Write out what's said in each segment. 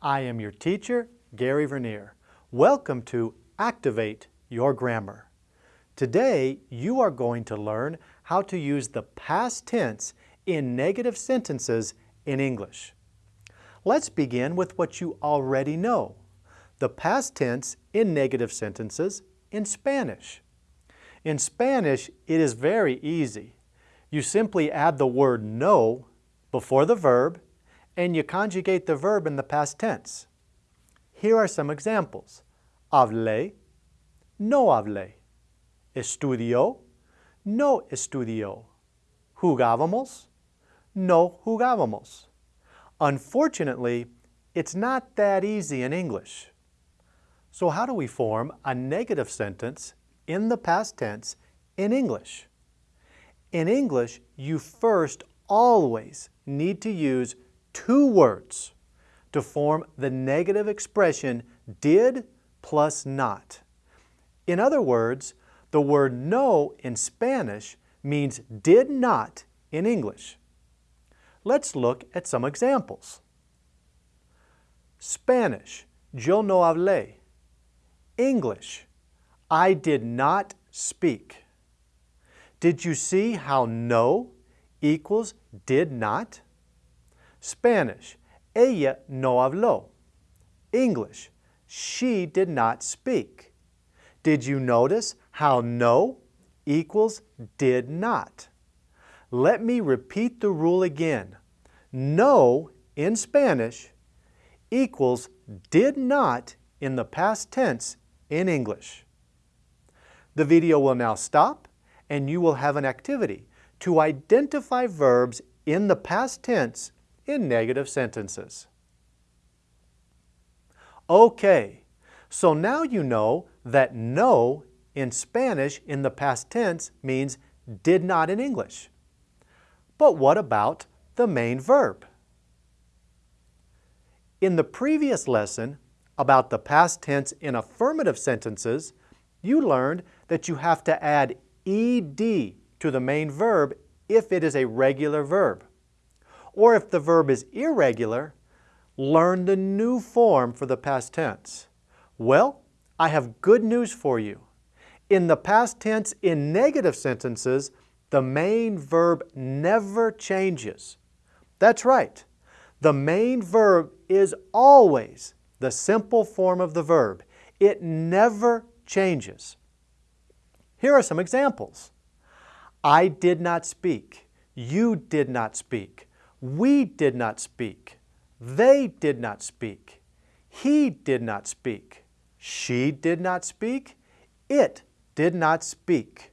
I am your teacher, Gary Vernier. Welcome to Activate Your Grammar. Today, you are going to learn how to use the past tense in negative sentences in English. Let's begin with what you already know, the past tense in negative sentences in Spanish. In Spanish, it is very easy. You simply add the word no before the verb and you conjugate the verb in the past tense. Here are some examples. Hablé, no hablé. Estudió, no estudió. Jugábamos, no jugábamos. Unfortunately, it's not that easy in English. So how do we form a negative sentence in the past tense in English? In English, you first always need to use two words to form the negative expression did plus not. In other words, the word no in Spanish means did not in English. Let's look at some examples. Spanish, yo no hablé. English, I did not speak. Did you see how no equals did not? Spanish, ella no habló. English, she did not speak. Did you notice how no equals did not? Let me repeat the rule again. No in Spanish equals did not in the past tense in English. The video will now stop and you will have an activity to identify verbs in the past tense in negative sentences. Okay, so now you know that no in Spanish in the past tense means did not in English. But what about the main verb? In the previous lesson about the past tense in affirmative sentences, you learned that you have to add ed to the main verb if it is a regular verb. Or if the verb is irregular, learn the new form for the past tense. Well, I have good news for you. In the past tense in negative sentences, the main verb never changes. That's right. The main verb is always the simple form of the verb. It never changes. Here are some examples. I did not speak. You did not speak. We did not speak. They did not speak. He did not speak. She did not speak. It did not speak.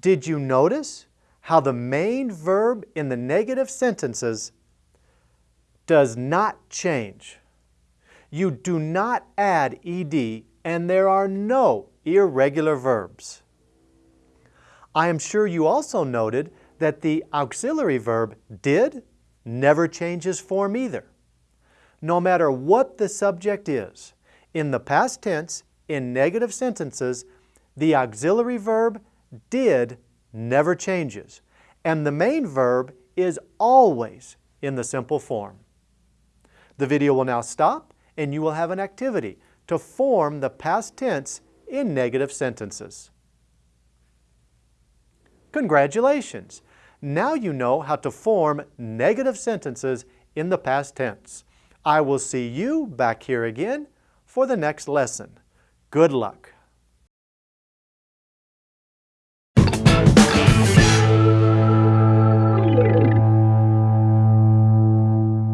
Did you notice how the main verb in the negative sentences does not change? You do not add ed and there are no irregular verbs. I am sure you also noted that the auxiliary verb did never changes form either. No matter what the subject is, in the past tense, in negative sentences, the auxiliary verb did never changes, and the main verb is always in the simple form. The video will now stop and you will have an activity to form the past tense in negative sentences. Congratulations! Now you know how to form negative sentences in the past tense. I will see you back here again for the next lesson. Good luck!